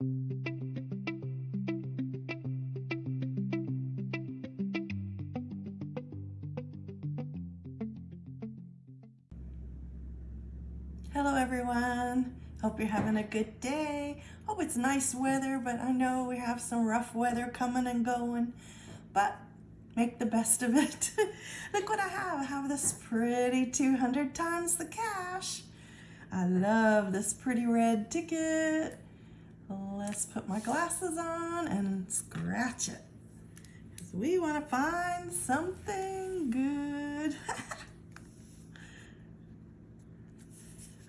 Hello everyone. Hope you're having a good day. Hope it's nice weather, but I know we have some rough weather coming and going. But make the best of it. Look what I have. I have this pretty 200 times the cash. I love this pretty red ticket. Let's put my glasses on and scratch it. Because we want to find something good.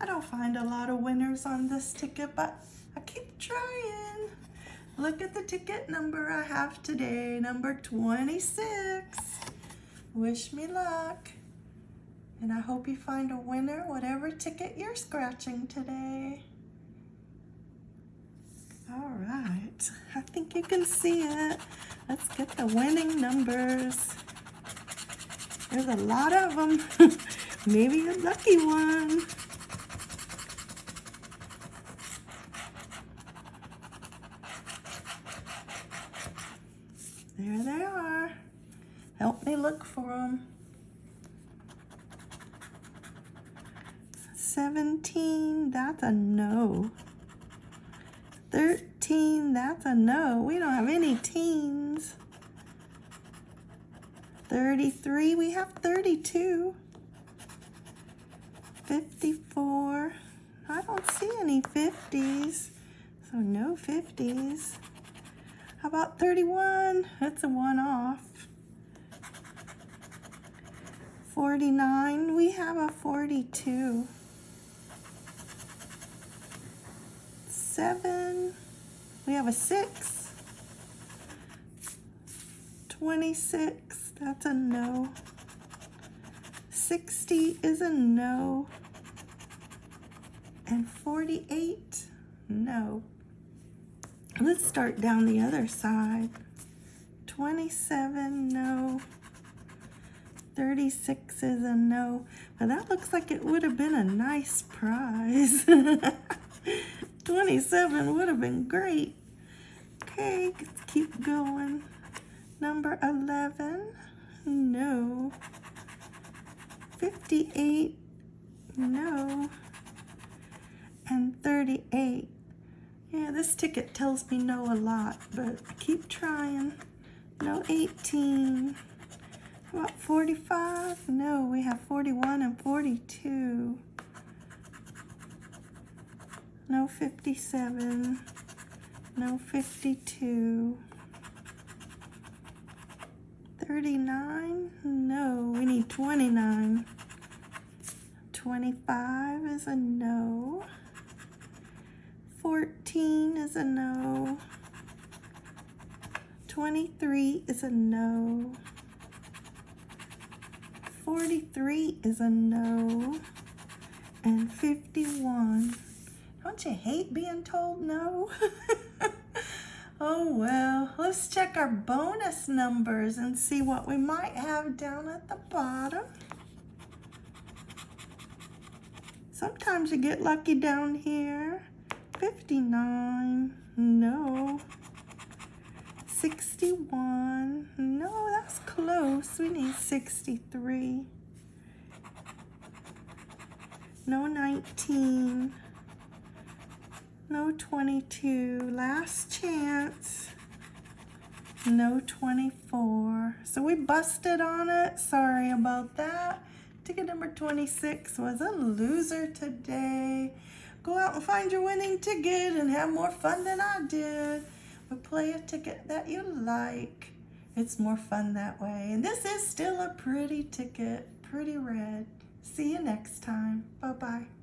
I don't find a lot of winners on this ticket, but I keep trying. Look at the ticket number I have today, number 26. Wish me luck. And I hope you find a winner, whatever ticket you're scratching today. All right, I think you can see it. Let's get the winning numbers. There's a lot of them. Maybe a lucky one. There they are. Help me look for them. 17, that's a no. 13, that's a no. We don't have any teens. 33, we have 32. 54, I don't see any 50s. So no 50s. How about 31? That's a one off. 49, we have a 42. Seven, we have a six. 26, that's a no. 60 is a no. And 48, no. Let's start down the other side. 27, no. 36 is a no. But that looks like it would have been a nice prize. 27 would have been great. Okay, let's keep going. Number 11, no. 58, no. And 38, yeah, this ticket tells me no a lot, but keep trying. No 18. What, 45? No, we have 41 and 42. No 57. No 52. 39? No, we need 29. 25 is a no. 14 is a no. 23 is a no. 43 is a no. And 51. Don't you hate being told no? oh well, let's check our bonus numbers and see what we might have down at the bottom. Sometimes you get lucky down here. 59, no. 61, no, that's close. We need 63. No 19. No 22. Last chance. No 24. So we busted on it. Sorry about that. Ticket number 26 was a loser today. Go out and find your winning ticket and have more fun than I did. But play a ticket that you like. It's more fun that way. And this is still a pretty ticket, pretty red. See you next time. Bye-bye.